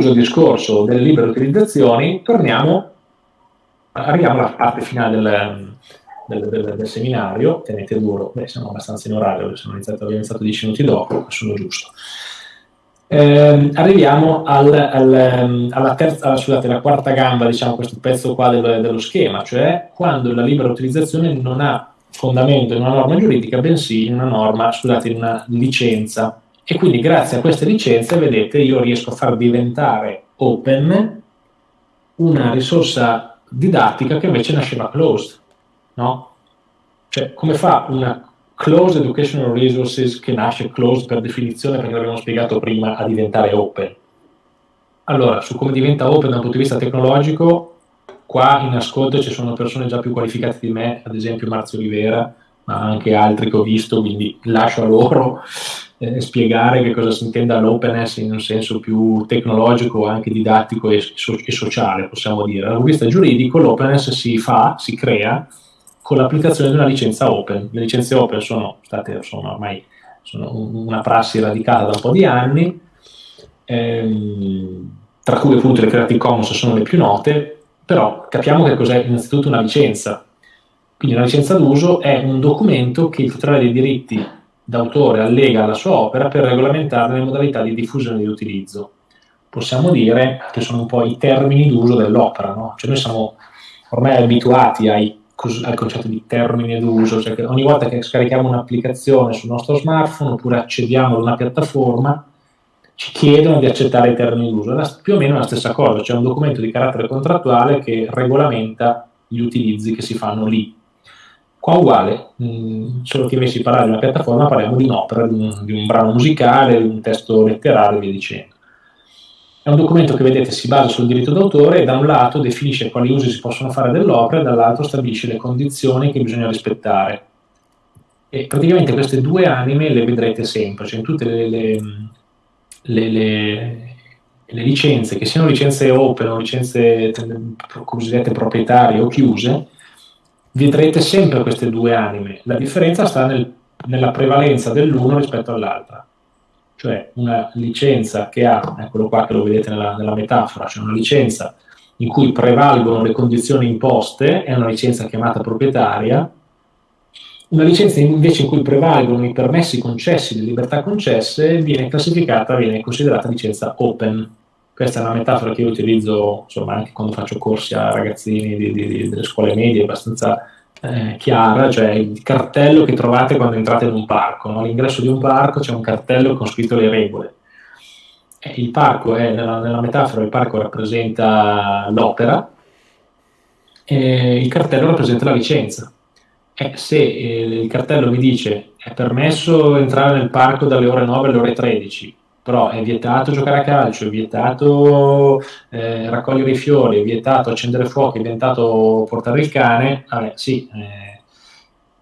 Chiuso il discorso delle libere utilizzazioni, torniamo, arriviamo alla parte finale del, del, del, del seminario, tenete duro, beh, siamo abbastanza in orario, sono iniziato, abbiamo iniziato 10 minuti dopo, sono giusto. Eh, arriviamo al, al, alla, terza, scusate, alla quarta gamba, diciamo, questo pezzo qua del, dello schema, cioè quando la libera utilizzazione non ha fondamento in una norma giuridica, bensì in una norma, scusate, in una licenza. E quindi grazie a queste licenze, vedete, io riesco a far diventare open una risorsa didattica che invece nasceva closed, no? Cioè, come fa una closed educational resources che nasce closed per definizione, perché l'abbiamo spiegato prima, a diventare open? Allora, su come diventa open dal punto di vista tecnologico, qua in ascolto ci sono persone già più qualificate di me, ad esempio Marzio Rivera, ma anche altri che ho visto, quindi lascio a loro eh, spiegare che cosa si intenda l'openness in un senso più tecnologico, anche didattico e, so- e sociale, possiamo dire. Dal punto di vista giuridico l'openness si fa, si crea con l'applicazione di una licenza open. Le licenze open sono state sono ormai sono una prassi radicata da un po' di anni, ehm, tra cui appunto le Creative Commons sono le più note, però capiamo che cos'è innanzitutto una licenza. Quindi una licenza d'uso è un documento che il titolare dei diritti d'autore allega alla sua opera per regolamentare le modalità di diffusione e di utilizzo. Possiamo dire che sono un po' i termini d'uso dell'opera, no? Cioè noi siamo ormai abituati ai al concetto di termine d'uso, cioè che ogni volta che scarichiamo un'applicazione sul nostro smartphone oppure accediamo ad una piattaforma, ci chiedono di accettare i termini d'uso. È più o meno la stessa cosa, c'è un documento di carattere contrattuale che regolamenta gli utilizzi che si fanno lì. Qua uguale, mh, solo che invece di parlare di una piattaforma parliamo di un'opera, di un, di un brano musicale, di un testo letterario e via dicendo. È un documento che vedete si basa sul diritto d'autore e da un lato definisce quali usi si possono fare dell'opera e dall'altro stabilisce le condizioni che bisogna rispettare. E praticamente queste due anime le vedrete sempre, cioè in tutte le, le, le, le licenze, che siano licenze open o licenze cosiddette proprietarie o chiuse, vedrete sempre queste due anime. La differenza sta nel, nella prevalenza dell'uno rispetto all'altra cioè una licenza che ha, eccolo qua che lo vedete nella, nella metafora, cioè una licenza in cui prevalgono le condizioni imposte, è una licenza chiamata proprietaria, una licenza invece in cui prevalgono i permessi concessi, le libertà concesse, viene classificata, viene considerata licenza open. Questa è una metafora che io utilizzo insomma, anche quando faccio corsi a ragazzini di, di, delle scuole medie, abbastanza eh, chiara, cioè il cartello che trovate quando entrate in un parco. No? All'ingresso di un parco c'è un cartello con scritto le regole. Eh, il parco è, nella, nella, metafora, il parco rappresenta l'opera e il cartello rappresenta la licenza. Eh, se eh, il cartello mi dice è permesso entrare nel parco dalle ore 9 alle ore 13, però è vietato giocare a calcio, è vietato eh, raccogliere i fiori, è vietato accendere fuoco, è vietato portare il cane, vabbè sì, eh,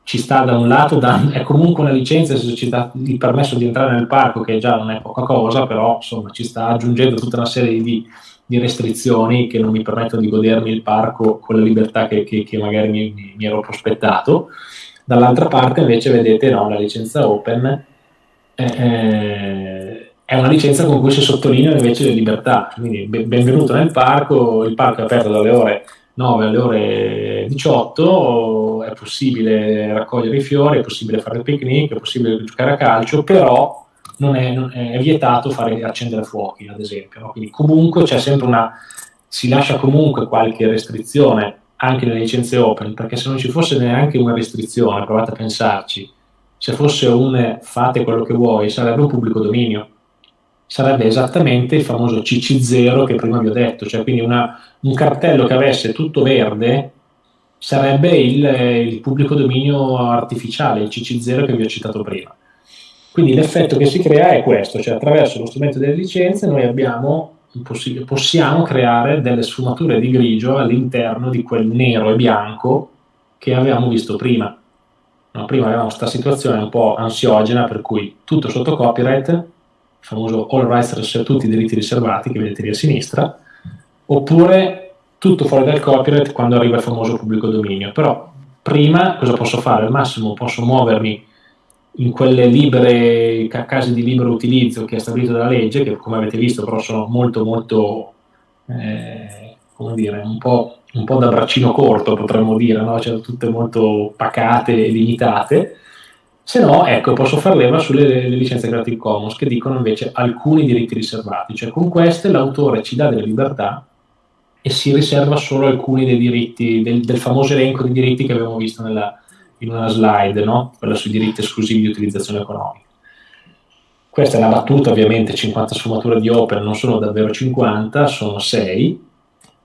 ci sta da un lato, da, è comunque una licenza, se ci dà il permesso di entrare nel parco, che già non è poca cosa, però insomma ci sta aggiungendo tutta una serie di, di restrizioni che non mi permettono di godermi il parco con la libertà che, che, che magari mi, mi, ero prospettato. Dall'altra parte invece vedete no, la licenza open. Eh, eh è una licenza con cui si sottolineano invece le libertà. Quindi benvenuto nel parco, il parco è aperto dalle ore 9 alle ore 18, è possibile raccogliere i fiori, è possibile fare il picnic, è possibile giocare a calcio, però non è, non è, vietato fare, accendere fuochi, ad esempio. No? Quindi comunque c'è sempre una, si lascia comunque qualche restrizione anche nelle licenze open, perché se non ci fosse neanche una restrizione, provate a pensarci, se fosse un fate quello che vuoi, sarebbe un pubblico dominio sarebbe esattamente il famoso CC0 che prima vi ho detto, cioè quindi una, un cartello che avesse tutto verde sarebbe il, il, pubblico dominio artificiale, il CC0 che vi ho citato prima. Quindi l'effetto che si crea è questo, cioè attraverso lo strumento delle licenze noi abbiamo, possiamo creare delle sfumature di grigio all'interno di quel nero e bianco che avevamo visto prima. No, prima avevamo questa situazione un po' ansiogena per cui tutto sotto copyright famoso all rights reserved, tutti i diritti riservati che vedete lì a sinistra, oppure tutto fuori dal copyright quando arriva il famoso pubblico dominio. Però prima cosa posso fare? Al massimo posso muovermi in quelle libere, case di libero utilizzo che è stabilito dalla legge, che come avete visto però sono molto molto, eh, come dire, un po', un po', da braccino corto potremmo dire, no? cioè, tutte molto pacate e limitate, se no, ecco, posso far leva sulle licenze Creative Commons che dicono invece alcuni diritti riservati, cioè con queste l'autore ci dà delle libertà e si riserva solo alcuni dei diritti, del, del famoso elenco di diritti che abbiamo visto nella, in una slide, no? quella sui diritti esclusivi di utilizzazione economica. Questa è una battuta, ovviamente 50 sfumature di opera non sono davvero 50, sono 6,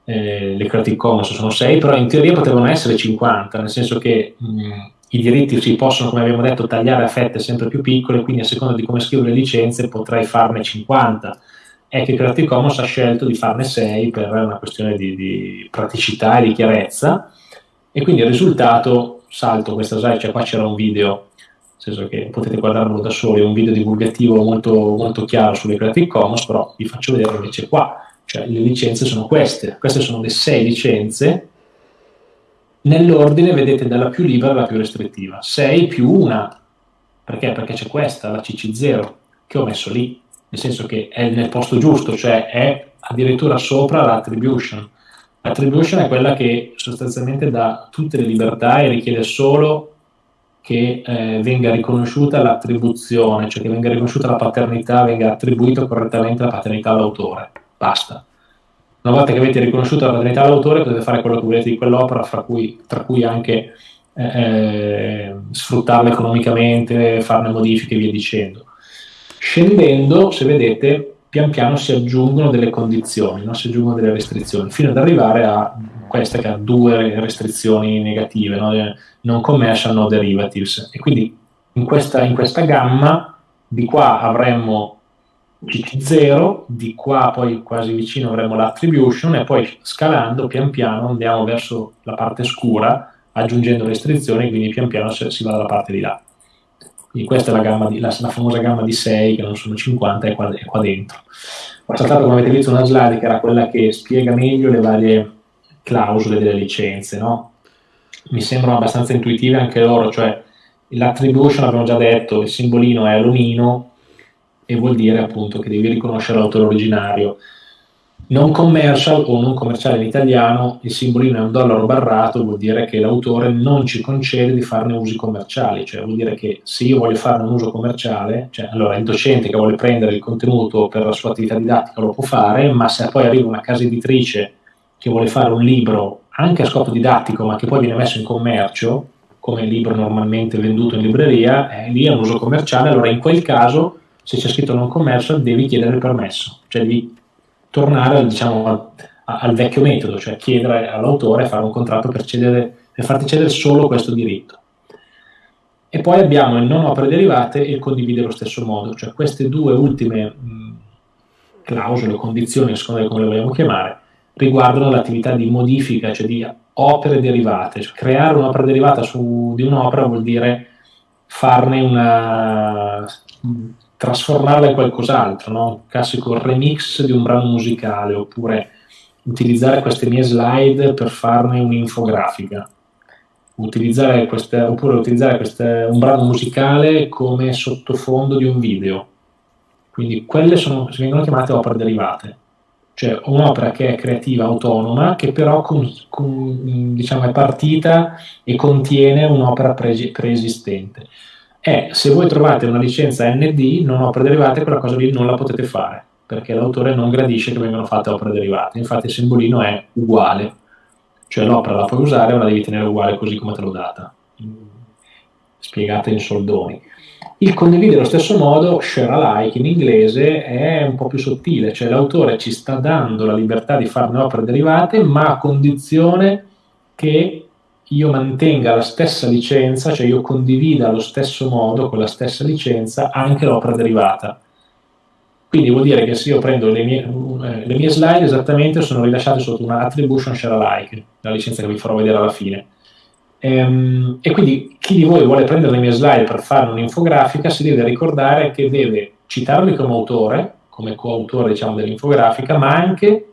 eh, le Creative Commons sono 6, però in teoria potevano essere 50, nel senso che mh, i diritti si possono, come abbiamo detto, tagliare a fette sempre più piccole, quindi a seconda di come scrivo le licenze potrei farne 50. È che Creative Commons ha scelto di farne 6 per una questione di, di praticità e di chiarezza, e quindi il risultato salto questa slide, cioè qua c'era un video, nel senso che potete guardarlo da soli, un video divulgativo molto, molto chiaro sulle Creative Commons, però vi faccio vedere invece qua, cioè le licenze sono queste, queste sono le sei licenze, nell'ordine vedete dalla più libera alla più restrittiva, 6 più una, perché? Perché c'è questa, la CC0, che ho messo lì, nel senso che è nel posto giusto, cioè è addirittura sopra l'attribution, L'attribution è quella che sostanzialmente dà tutte le libertà e richiede solo che eh, venga riconosciuta l'attribuzione, cioè che venga riconosciuta la paternità, venga attribuita correttamente la paternità all'autore. Basta. Una volta che avete riconosciuto la paternità all'autore potete fare quello che volete di quell'opera, cui, tra cui anche eh, eh, sfruttarla economicamente, farne modifiche e via dicendo. Scendendo, se vedete, pian piano si aggiungono delle condizioni, no? si aggiungono delle restrizioni, fino ad arrivare a questa che ha due restrizioni negative, no? non commercial, no derivatives. E quindi in questa, in questa gamma di qua avremmo CC0, di qua poi quasi vicino avremo l'attribution e poi scalando pian piano andiamo verso la parte scura aggiungendo restrizioni, quindi pian piano si va dalla parte di là. Quindi questa è la, di, la, la, famosa gamma di 6, che non sono 50, è qua, è qua dentro. Ho saltato, come avete visto, una slide che era quella che spiega meglio le varie clausole delle licenze, no? Mi sembrano abbastanza intuitive anche loro, cioè l'attribution, abbiamo già detto, il simbolino è l'omino e vuol dire appunto che devi riconoscere l'autore originario. Non commercial o non commerciale in italiano, il simbolino è un dollaro barrato, vuol dire che l'autore non ci concede di farne usi commerciali, cioè vuol dire che se io voglio fare un uso commerciale, cioè allora il docente che vuole prendere il contenuto per la sua attività didattica lo può fare, ma se poi arriva una casa editrice che vuole fare un libro anche a scopo didattico, ma che poi viene messo in commercio, come libro normalmente venduto in libreria, eh, lì è un uso commerciale, allora in quel caso se c'è scritto non commercial devi chiedere il permesso, cioè devi tornare diciamo, al, al, vecchio metodo, cioè chiedere all'autore fare un contratto per, cedere, per farti cedere solo questo diritto. E poi abbiamo il non opere derivate e il condividere allo stesso modo, cioè queste due ultime clausole o condizioni, a seconda di come le vogliamo chiamare, riguardano l'attività di modifica, cioè di opere derivate. Cioè, creare un'opera derivata su, di un'opera vuol dire farne una trasformarla in qualcos'altro, no? classico remix di un brano musicale, oppure utilizzare queste mie slide per farne un'infografica, utilizzare queste, oppure utilizzare queste, un brano musicale come sottofondo di un video. Quindi quelle sono, vengono chiamate opere derivate, cioè un'opera che è creativa autonoma, che però con, con, diciamo, è partita e contiene un'opera pre- preesistente è se voi trovate una licenza ND, non opere derivate, quella cosa lì non la potete fare, perché l'autore non gradisce che vengano fatte opere derivate. Infatti il simbolino è uguale, cioè l'opera la puoi usare, ma la devi tenere uguale così come te l'ho data, spiegata in soldoni. Il condividere allo stesso modo, share alike in inglese, è un po' più sottile, cioè l'autore ci sta dando la libertà di farne opere derivate, ma a condizione che io mantenga la stessa licenza, cioè io condivida allo stesso modo, con la stessa licenza, anche l'opera derivata. Quindi vuol dire che se io prendo le mie, eh, le mie slide esattamente sono rilasciate sotto una attribution share alike, la licenza che vi farò vedere alla fine. Ehm, e quindi chi di voi vuole prendere le mie slide per fare un'infografica si deve ricordare che deve citarmi come autore, come coautore diciamo, dell'infografica, ma anche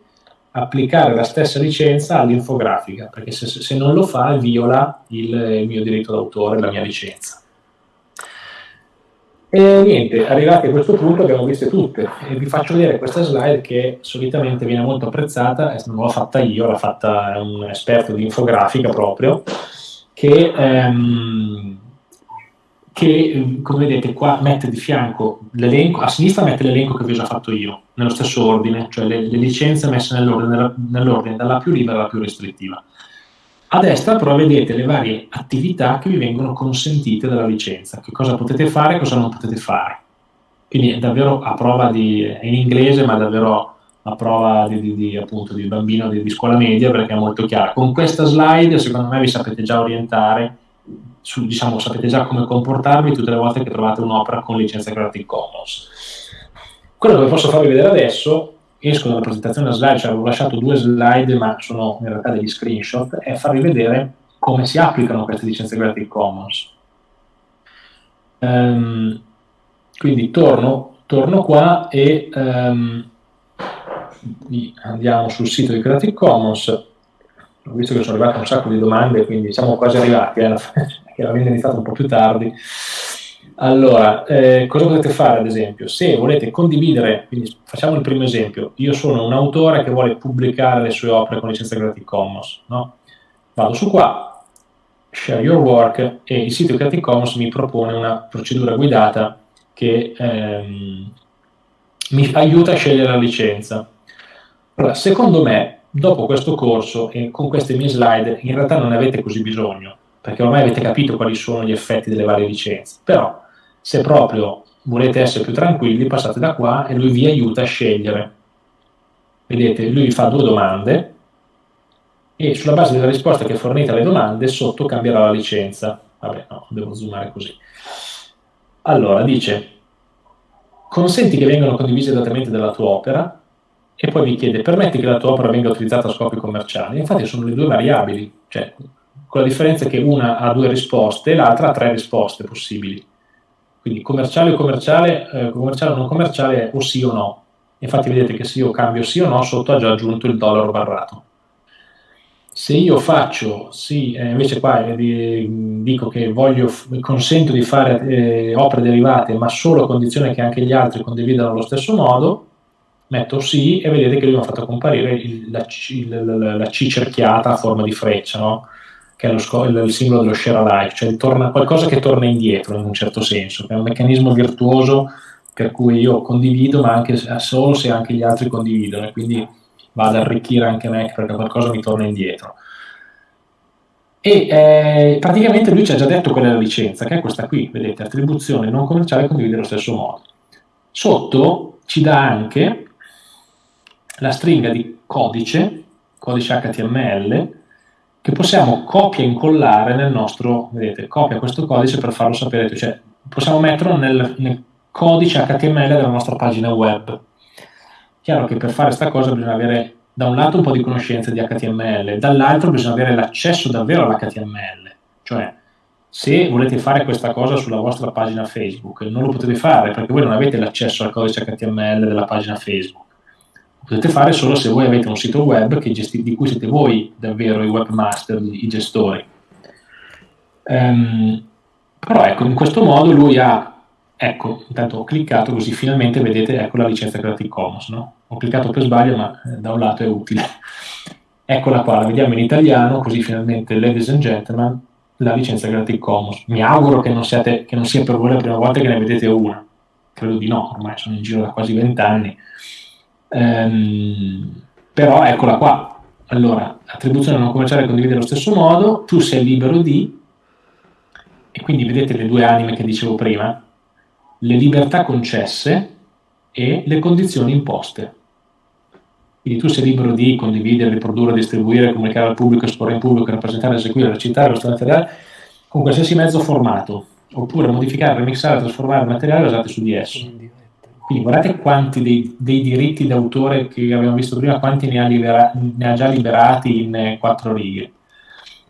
applicare la stessa licenza all'infografica, perché se, se non lo fa viola il, il mio diritto d'autore, la mia licenza. E niente, arrivati a questo punto abbiamo viste tutte e vi faccio vedere questa slide che solitamente viene molto apprezzata, non l'ho fatta io, l'ha fatta un esperto di infografica proprio, che, ehm, che come vedete qua mette di fianco l'elenco, a sinistra mette l'elenco che vi ho già fatto io, nello stesso ordine, cioè le, le licenze messe nell'ordine, nell'ordine dalla più libera alla più restrittiva. A destra però vedete le varie attività che vi vengono consentite dalla licenza, che cosa potete fare e cosa non potete fare. Quindi è davvero a prova di, è in inglese ma davvero a prova di, di, di appunto, di bambino di, di, scuola media perché è molto chiaro. Con questa slide secondo me vi sapete già orientare, su, diciamo sapete già come comportarvi tutte le volte che trovate un'opera con licenza Creative Commons. Quello che posso farvi vedere adesso esco dalla presentazione slide, cioè avevo lasciato due slide ma sono in realtà degli screenshot, è farvi vedere come si applicano queste licenze Creative Commons. Um, quindi torno, torno, qua e um, andiamo sul sito di Creative Commons. Ho visto che sono arrivate un sacco di domande, quindi siamo quasi arrivati, eh, che la vendita iniziata un po' più tardi. Allora, eh, cosa potete fare ad esempio? Se volete condividere, quindi facciamo il primo esempio, io sono un autore che vuole pubblicare le sue opere con licenza Creative Commons, no? Vado su qua, share your work e il sito Creative Commons mi propone una procedura guidata che ehm, mi aiuta a scegliere la licenza. Allora, secondo me, dopo questo corso e con queste mie slide, in realtà non ne avete così bisogno, perché ormai avete capito quali sono gli effetti delle varie licenze, però se proprio volete essere più tranquilli, passate da qua e lui vi aiuta a scegliere. Vedete, lui fa due domande e sulla base della risposta che fornite alle domande, sotto cambierà la licenza. Vabbè, no, devo zoomare così. Allora, dice, consenti che vengano condivise esattamente dalla tua opera e poi vi chiede, permetti che la tua opera venga utilizzata a scopi commerciali? Infatti sono le due variabili, cioè con la differenza che una ha due risposte e l'altra ha tre risposte possibili. Quindi commerciale o commerciale, eh, commerciale o non commerciale o sì o no. Infatti vedete che se io cambio sì o no, sotto ha già aggiunto il dollaro barrato. Se io faccio sì, eh, invece qua eh, dico che voglio, consento di fare eh, opere derivate, ma solo a condizione che anche gli altri condividano allo stesso modo, metto sì e vedete che lui mi ha fatto comparire il, la, la, la, la, C cerchiata a forma di freccia, no? Che è lo, il, simbolo dello share alike, cioè torna, qualcosa che torna indietro in un certo senso, che è un meccanismo virtuoso per cui io condivido, ma anche solo se anche gli altri condividono, e quindi va ad arricchire anche me perché qualcosa mi torna indietro. E eh, praticamente lui ci ha già detto qual è la licenza, che è questa qui, vedete, attribuzione non commerciale condivide allo stesso modo. Sotto ci dà anche la stringa di codice, codice HTML, che possiamo copia e incollare nel nostro, vedete, copia questo codice per farlo sapere, cioè possiamo metterlo nel, nel codice HTML della nostra pagina web. Chiaro che per fare questa cosa bisogna avere da un lato un po' di conoscenza di HTML, dall'altro bisogna avere l'accesso davvero all'HTML, cioè se volete fare questa cosa sulla vostra pagina Facebook non lo potete fare perché voi non avete l'accesso al codice HTML della pagina Facebook potete fare solo se voi avete un sito web gesti- di cui siete voi davvero i webmaster, i gestori. Um, però ecco, in questo modo lui ha, ecco, intanto ho cliccato così finalmente vedete ecco la licenza Creative Commons, no? Ho cliccato per sbaglio ma eh, da un lato è utile. Eccola qua, la vediamo in italiano, così finalmente, ladies and gentlemen, la licenza Creative Commons. Mi auguro che non, siate, che non sia per voi la prima volta che ne vedete una. Credo di no, ormai sono in giro da quasi vent'anni. Ehm, però eccola qua. Allora, attribuzione non commerciale condivide allo stesso modo, tu sei libero di, e quindi vedete le due anime che dicevo prima, le libertà concesse e le condizioni imposte. Quindi tu sei libero di condividere, riprodurre, distribuire, comunicare al pubblico, esporre in pubblico, rappresentare, eseguire, recitare, lo materiale con qualsiasi mezzo formato, oppure modificare, remixare, trasformare materiale basato su di esso. Quindi guardate quanti dei, dei, diritti d'autore che abbiamo visto prima, quanti ne ha, libera, ne ha già liberati in eh, quattro righe.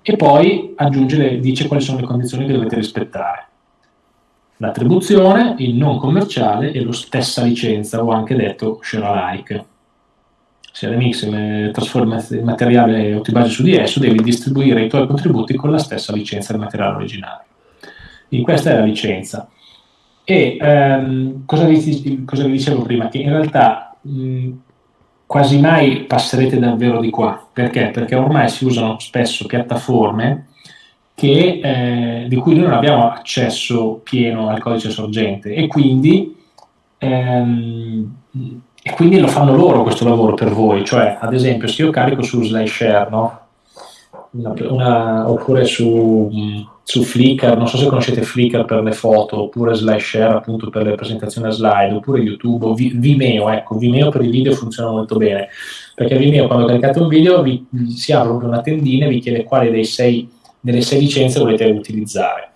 E poi aggiunge, dice quali sono le condizioni che dovete rispettare. L'attribuzione, il non commerciale e la stessa licenza, o anche detto share alike. Se remix trasforma il materiale o ti basi su di esso, devi distribuire i tuoi contributi con la stessa licenza del materiale originale. Quindi questa è la licenza. E ehm, cosa, vi, cosa, vi, dicevo prima? Che in realtà mh, quasi mai passerete davvero di qua. Perché? Perché ormai si usano spesso piattaforme che, eh, di cui noi non abbiamo accesso pieno al codice sorgente e quindi, ehm, e quindi lo fanno loro questo lavoro per voi. Cioè, ad esempio, se io carico su SlideShare, no? Una, oppure su su Flickr, non so se conoscete Flickr per le foto, oppure SlideShare appunto per le presentazioni a slide, oppure YouTube o Vimeo, ecco, Vimeo per i video funziona molto bene, perché Vimeo quando caricate un video vi, si apre una tendina e vi chiede quale sei, delle sei licenze volete utilizzare.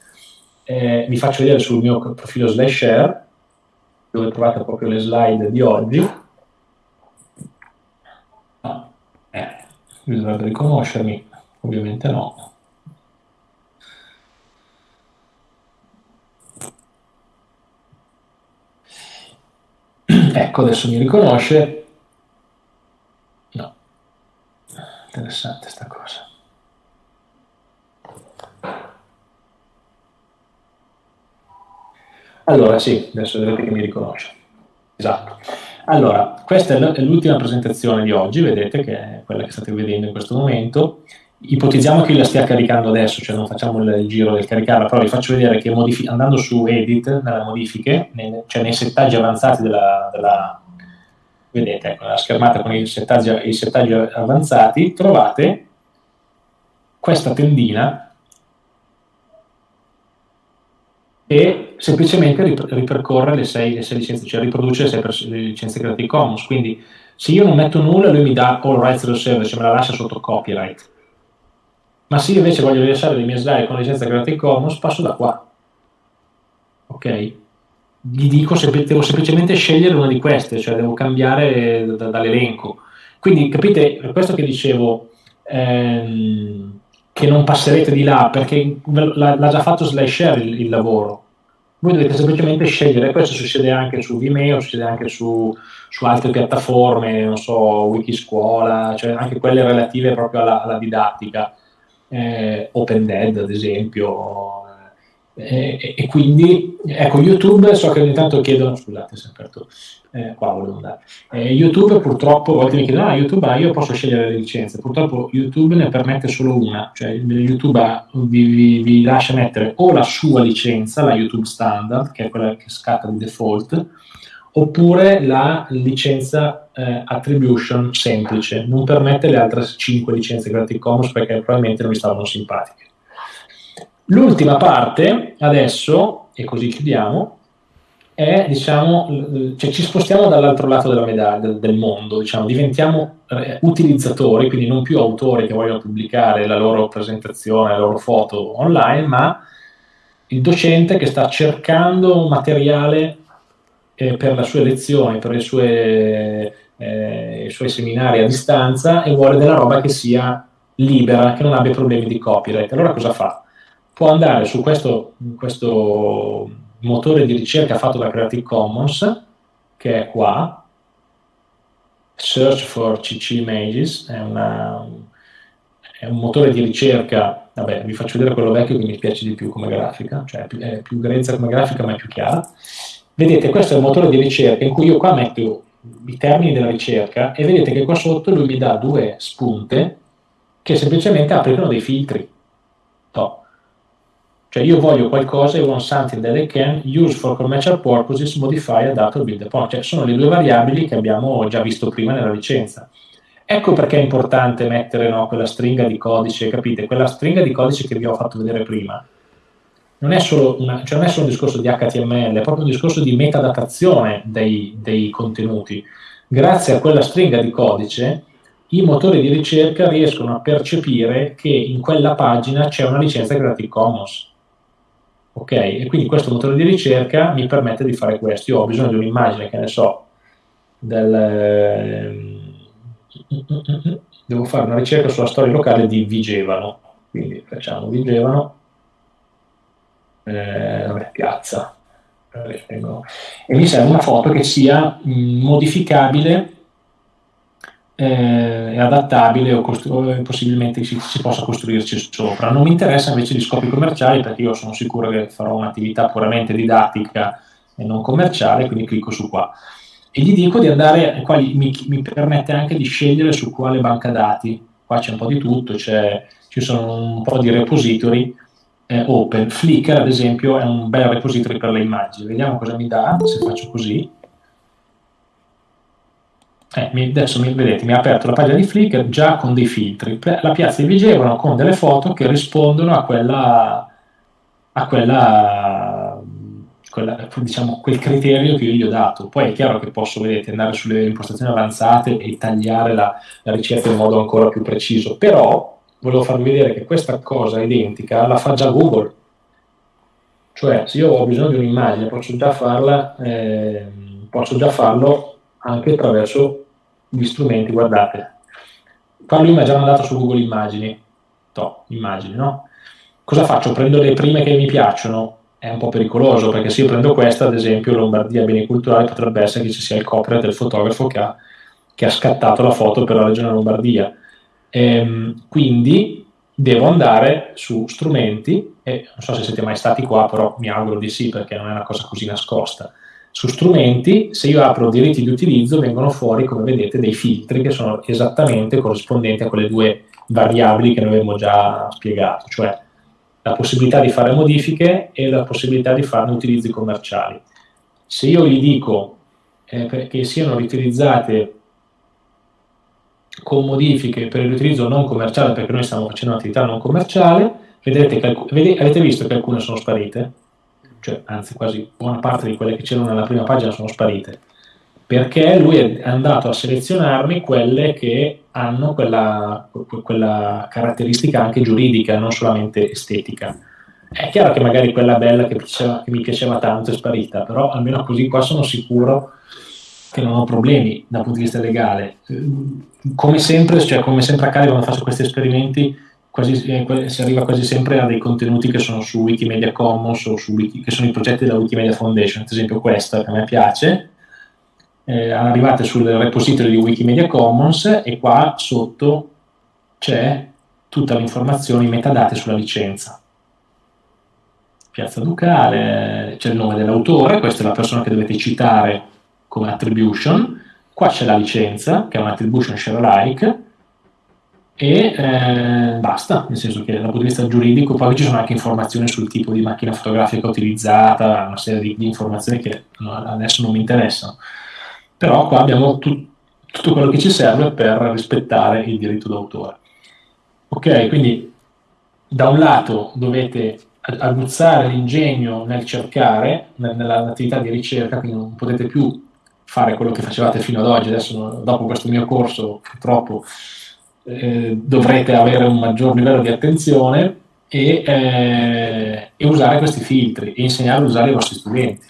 Eh, vi faccio vedere sul mio profilo SlideShare, dove trovate proprio le slide di oggi. Ah, eh, bisognerebbe riconoscermi, ovviamente no. ecco, adesso mi riconosce. No, interessante sta cosa. Allora, sì, adesso vedete che mi riconosce. Esatto. Allora, questa è l'ultima presentazione di oggi, vedete che è quella che state vedendo in questo momento ipotizziamo che io la stia caricando adesso, cioè non facciamo il giro del caricarla, però vi faccio vedere che andando su Edit, nelle modifiche, nei, cioè nei settaggi avanzati della, della vedete, ecco, la schermata con i settaggi, i settaggi avanzati, trovate questa tendina e semplicemente ripercorre le sei, le sei licenze, cioè riproduce le sei licenze Creative Commons. Quindi se io non metto nulla, lui mi dà all rights reserved, cioè me la lascia sotto copyright ma se io invece voglio rilasciare le mie slide con licenza Creative Commons, passo da qua. Ok? Gli dico, se, devo semplicemente scegliere una di queste, cioè devo cambiare da, dall'elenco. Quindi capite, per questo che dicevo ehm, che non passerete di là, perché l'ha, già fatto SlideShare il, il lavoro. Voi dovete semplicemente scegliere, questo succede anche su Vimeo, succede anche su, su altre piattaforme, non so, Wikiscuola, cioè anche quelle relative proprio alla, alla didattica eh, OpenDead ad esempio, eh, e, quindi ecco YouTube so che ogni tanto chiedono scusate se aperto eh, qua volevo andare. Eh, YouTube purtroppo a volte mi chiedono ah YouTube ah, io posso scegliere le licenze. Purtroppo YouTube ne permette solo una cioè YouTube vi, vi, vi lascia mettere o la sua licenza la YouTube standard che è quella che scatta di default oppure la licenza eh, attribution semplice, non permette le altre 5 licenze Creative Commons perché probabilmente non mi stavano simpatiche. L'ultima parte, adesso, e così chiudiamo, è, diciamo, cioè ci spostiamo dall'altro lato della medaglia, del, mondo, diciamo, diventiamo eh, utilizzatori, quindi non più autori che vogliono pubblicare la loro presentazione, la loro foto online, ma il docente che sta cercando materiale eh, per le sue lezioni, per sue, eh, i suoi seminari a distanza e vuole della roba che sia libera, che non abbia problemi di copyright. Allora cosa fa? Può andare su questo, questo motore di ricerca fatto da Creative Commons, che è qua, Search for CC Images, è, una, è un motore di ricerca, vabbè, vi faccio vedere quello vecchio che mi piace di più come grafica, cioè è più, grezza come grafica ma è più chiara. Vedete, questo è il motore di ricerca in cui io qua metto i termini della ricerca e vedete che qua sotto lui mi dà due spunte che semplicemente applicano dei filtri. No. Cioè io voglio qualcosa, I want something that I can use for commercial purposes, modify, adapt or build upon. Cioè sono le due variabili che abbiamo già visto prima nella licenza. Ecco perché è importante mettere no, quella stringa di codice, capite? Quella stringa di codice che vi ho fatto vedere prima non è solo, una, cioè non è solo un discorso di HTML, è proprio un discorso di metadatazione dei, dei contenuti. Grazie a quella stringa di codice, i motori di ricerca riescono a percepire che in quella pagina c'è una licenza Creative Commons. Ok? E quindi questo motore di ricerca mi permette di fare questo. Io ho bisogno di un'immagine, che ne so, del... Ehm, devo fare una ricerca sulla storia locale di Vigevano. Quindi facciamo Vigevano eh, vabbè, piazza. E mi serve una foto che sia modificabile eh, adattabile o, costru- possibilmente si, si, possa costruirci sopra. Non mi interessa invece gli scopi commerciali perché io sono sicuro che farò un'attività puramente didattica e non commerciale, quindi clicco su qua. E gli dico di andare, qua mi, mi permette anche di scegliere su quale banca dati. Qua c'è un po' di tutto, ci sono un po' di repository eh, open. Flickr, ad esempio, è un bel repository per le immagini. Vediamo cosa mi dà se faccio così. Eh, adesso mi, vedete, mi ha aperto la pagina di Flickr già con dei filtri. La piazza di Vigevano con delle foto che rispondono a quella, a quella, quella, diciamo, quel criterio che io gli ho dato. Poi è chiaro che posso, vedete, andare sulle impostazioni avanzate e tagliare la, la ricerca in modo ancora più preciso. Però volevo farvi vedere che questa cosa identica la fa già Google. Cioè, se io ho bisogno di un'immagine, posso già farla, eh, posso già farlo anche attraverso gli strumenti, guardate. Mi ha già mandato su Google Immagini, to, immagini, no? Cosa faccio? Prendo le prime che mi piacciono, è un po' pericoloso perché se io prendo questa, ad esempio Lombardia Beni Culturali, potrebbe essere che ci sia il copyright del fotografo che ha, che ha scattato la foto per la regione Lombardia. Ehm, quindi devo andare su strumenti, e non so se siete mai stati qua, però mi auguro di sì perché non è una cosa così nascosta su strumenti, se io apro diritti di utilizzo, vengono fuori, come vedete, dei filtri che sono esattamente corrispondenti a quelle due variabili che noi abbiamo già spiegato, cioè la possibilità di fare modifiche e la possibilità di farne utilizzi commerciali. Se io gli dico eh, che siano riutilizzate con modifiche per l'utilizzo non commerciale, perché noi stiamo facendo un'attività non commerciale, vedete che, avete visto che alcune sono sparite? cioè, anzi quasi buona parte di quelle che c'erano nella prima pagina sono sparite, perché lui è andato a selezionarmi quelle che hanno quella, quella caratteristica anche giuridica, non solamente estetica. È chiaro che magari quella bella che, piaceva, che mi piaceva tanto è sparita, però almeno così qua sono sicuro che non ho problemi dal punto di vista legale. Come sempre, cioè, come sempre accade quando faccio questi esperimenti, quasi, eh, si arriva quasi sempre a dei contenuti che sono su Wikimedia Commons o su Wiki, che sono i progetti della Wikimedia Foundation, ad esempio questa che a me piace, eh, arrivate sul repository di Wikimedia Commons e qua sotto c'è tutta l'informazione, i metadati sulla licenza. Piazza Ducale, c'è il nome dell'autore, questa è la persona che dovete citare come attribution, qua c'è la licenza, che è un'attribution share alike, e eh, basta, nel senso che dal punto di vista giuridico poi ci sono anche informazioni sul tipo di macchina fotografica utilizzata, una serie di, di informazioni che adesso non mi interessano, però qua abbiamo tu, tutto quello che ci serve per rispettare il diritto d'autore. Ok, quindi da un lato dovete aguzzare l'ingegno nel cercare, nell'attività di ricerca, quindi non potete più fare quello che facevate fino ad oggi, adesso dopo questo mio corso purtroppo eh, dovrete avere un maggior livello di attenzione e, eh, e, usare questi filtri e insegnare a usare i vostri studenti.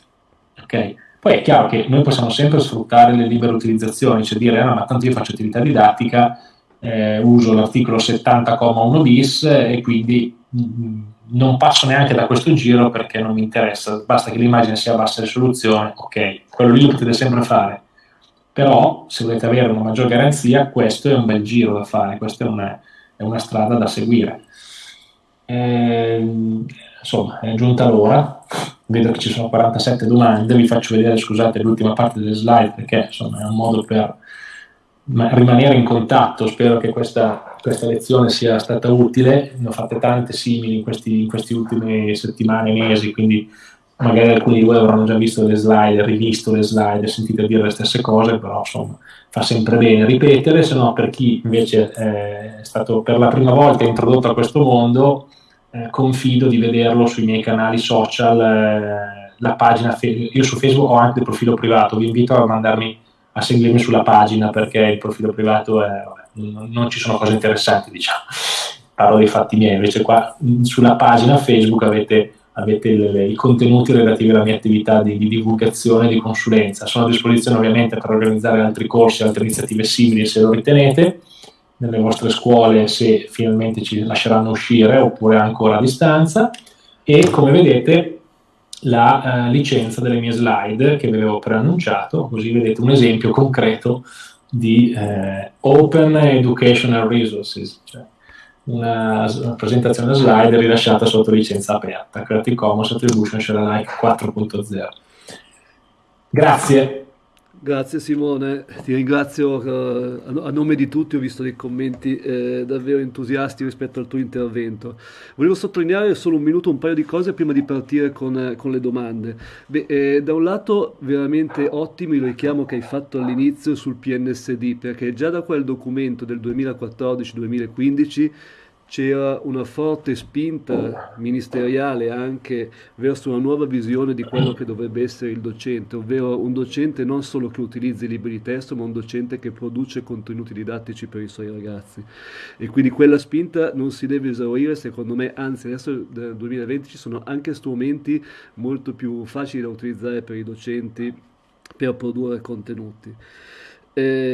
Okay? Poi è chiaro che noi possiamo sempre sfruttare le libere utilizzazioni, cioè dire, ah, ma tanto io faccio attività didattica, eh, uso l'articolo 70,1 bis e quindi mh, mm, non passo neanche da questo giro perché non mi interessa, basta che l'immagine sia a bassa risoluzione, ok, quello lì lo potete sempre fare. Però se volete avere una maggior garanzia questo è un bel giro da fare, questa è una, è una strada da seguire. Eh, insomma, è giunta l'ora, vedo che ci sono 47 domande, vi faccio vedere, scusate, l'ultima parte delle slide perché insomma è un modo per rimanere in contatto, spero che questa, questa lezione sia stata utile, ne ho fatte tante simili in, questi, in queste ultime settimane, mesi, quindi magari alcuni di voi avranno già visto le slide, rivisto le slide, sentito dire le stesse cose, però insomma fa sempre bene ripetere, se no per chi invece è stato per la prima volta introdotto a questo mondo, eh, confido di vederlo sui miei canali social, eh, la pagina, io su Facebook ho anche il profilo privato, vi invito a mandarmi a seguirmi sulla pagina perché il profilo privato è, non ci sono cose interessanti diciamo, parlo dei fatti miei, invece qua sulla pagina Facebook avete avete le, i contenuti relativi alla mia attività di, di divulgazione e di consulenza. Sono a disposizione ovviamente per organizzare altri corsi, altre iniziative simili se lo ritenete, nelle vostre scuole se finalmente ci lasceranno uscire oppure ancora a distanza. E come vedete la uh, licenza delle mie slide che vi avevo preannunciato, così vedete un esempio concreto di uh, Open Educational Resources, cioè una, una presentazione slide rilasciata sotto licenza aperta, Creative Commons Attribution Share Alike 4.0. Grazie. Grazie Simone, ti ringrazio eh, a nome di tutti, ho visto dei commenti eh, davvero entusiasti rispetto al tuo intervento. Volevo sottolineare solo un minuto un paio di cose prima di partire con, eh, con le domande. Beh, eh, da un lato veramente ottimi il richiamo che hai fatto all'inizio sul PNSD, perché già da quel documento del 2014-2015 c'era una forte spinta ministeriale anche verso una nuova visione di quello che dovrebbe essere il docente, ovvero un docente non solo che utilizzi libri di testo, ma un docente che produce contenuti didattici per i suoi ragazzi. E quindi quella spinta non si deve esaurire, secondo me, anzi adesso nel 2020 ci sono anche strumenti molto più facili da utilizzare per i docenti per produrre contenuti. Eh,